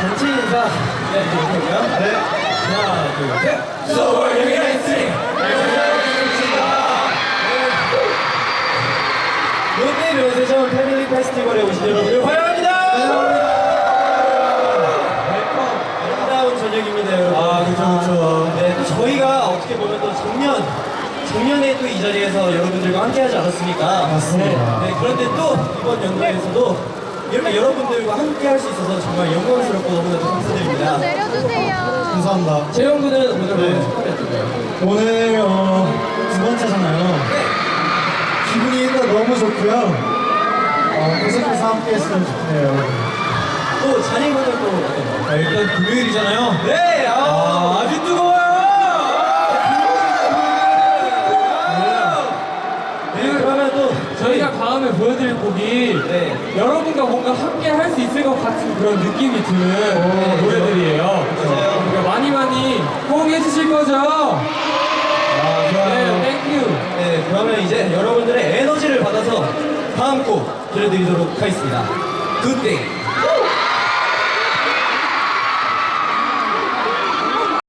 같이 인사 네, 드릴게요. 네. 하나, 둘, 셋. 서울 University. 롯데면세점 Family Festival에 오신 여러분을 환영합니다. 아름다운 저녁입니다, 여러분. 아, 그쵸, 그쵸. 네, 또 저희가 어떻게 보면 또 작년, 작년에 또 이 자리에서 여러분들과 함께하지 않았습니까? 맞습니다. 네, 네, 그런데 또 이번 연도에서도 이렇게 여러분들과 함께 할 수 있어서 정말 영광스럽고 너무나도 감사드립니다. 내려주세요. 감사합니다. 재영 군은 오늘 네. 오늘 소감이 어떤가요? 오늘 어, 두 번째잖아요. 기분이 일단 너무 좋고요. 어, 계속해서 함께 했으면 좋겠네요. 또 잔인군은 또 어떤가요? 아, 일단 금요일이잖아요. 네, 아, 아, 아주 뜨거워요! 네, 그러면 또 저희가 다음에 보여드릴 곡이 네. 여러분과 뭔가 함께 할 수 있을 것 같은 그런 느낌이 드는 노래들이에요. 맞아요. 그러니까 많이 많이 호응해 주실 거죠? 아, 네, thank you. 네, 그러면 이제 여러분들의 에너지를 받아서 다음 곡 들려드리도록 하겠습니다. Good Day